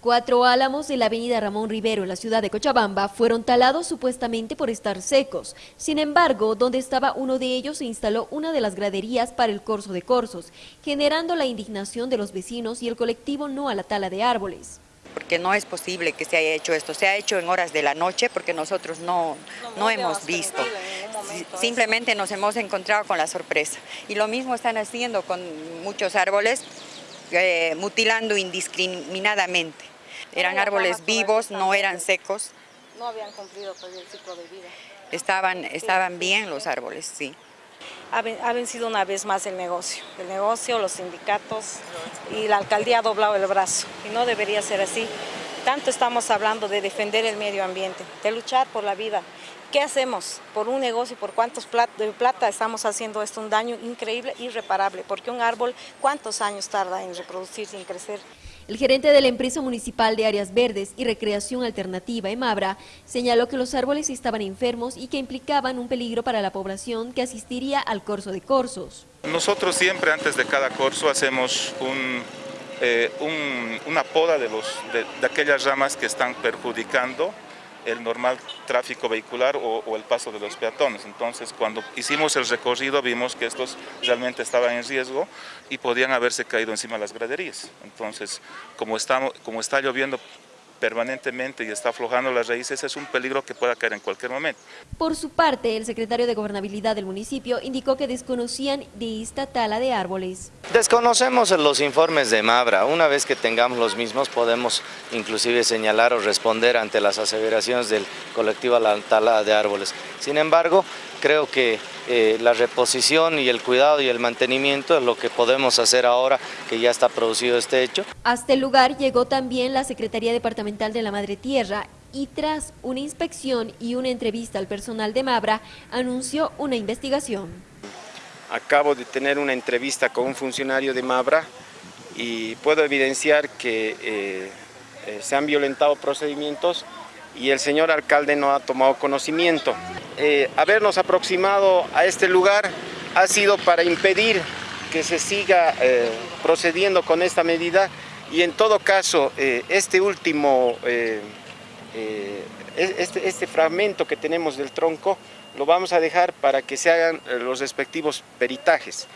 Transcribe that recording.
Cuatro álamos de la avenida Ramón Rivero en la ciudad de Cochabamba fueron talados supuestamente por estar secos. Sin embargo, donde estaba uno de ellos se instaló una de las graderías para el corso de corsos, generando la indignación de los vecinos y el colectivo no a la tala de árboles. Porque no es posible que se haya hecho esto, se ha hecho en horas de la noche porque nosotros no, no hemos visto. Simplemente nos hemos encontrado con la sorpresa. Y lo mismo están haciendo con muchos árboles, eh, mutilando indiscriminadamente. Eran árboles vivos, no eran secos. No habían cumplido pues, el ciclo de vida. Estaban, estaban bien los árboles, sí. Ha vencido una vez más el negocio. El negocio, los sindicatos y la alcaldía ha doblado el brazo. Y no debería ser así. Tanto estamos hablando de defender el medio ambiente, de luchar por la vida. ¿Qué hacemos? Por un negocio, por cuántos de plata estamos haciendo esto, un daño increíble, irreparable, porque un árbol, ¿cuántos años tarda en reproducirse, en crecer? El gerente de la empresa municipal de áreas verdes y recreación alternativa, EMABRA, señaló que los árboles estaban enfermos y que implicaban un peligro para la población que asistiría al corso de corsos. Nosotros siempre antes de cada corso hacemos eh, una poda de, los, de aquellas ramas que están perjudicando el normal tráfico vehicular o, el paso de los peatones. Entonces, cuando hicimos el recorrido vimos que estos realmente estaban en riesgo y podían haberse caído encima de las graderías. Entonces, como, estamos, como está lloviendo permanentemente y está aflojando las raíces, es un peligro que pueda caer en cualquier momento. Por su parte, el secretario de Gobernabilidad del municipio indicó que desconocían de esta tala de árboles. Desconocemos los informes de Mabra. Una vez que tengamos los mismos podemos inclusive señalar o responder ante las aseveraciones del colectivo a la tala de árboles. Sin embargo, creo que eh, la reposición y el cuidado y el mantenimiento es lo que podemos hacer ahora que ya está producido este hecho. Hasta el lugar llegó también la Secretaría Departamental de la Madre Tierra y tras una inspección y una entrevista al personal de Mabra, anunció una investigación. Acabo de tener una entrevista con un funcionario de Mabra y puedo evidenciar que eh, eh, se han violentado procedimientos y el señor alcalde no ha tomado conocimiento. Eh, habernos aproximado a este lugar ha sido para impedir que se siga eh, procediendo con esta medida y en todo caso eh, este último, este, este fragmento que tenemos del tronco lo vamos a dejar para que se hagan los respectivos peritajes.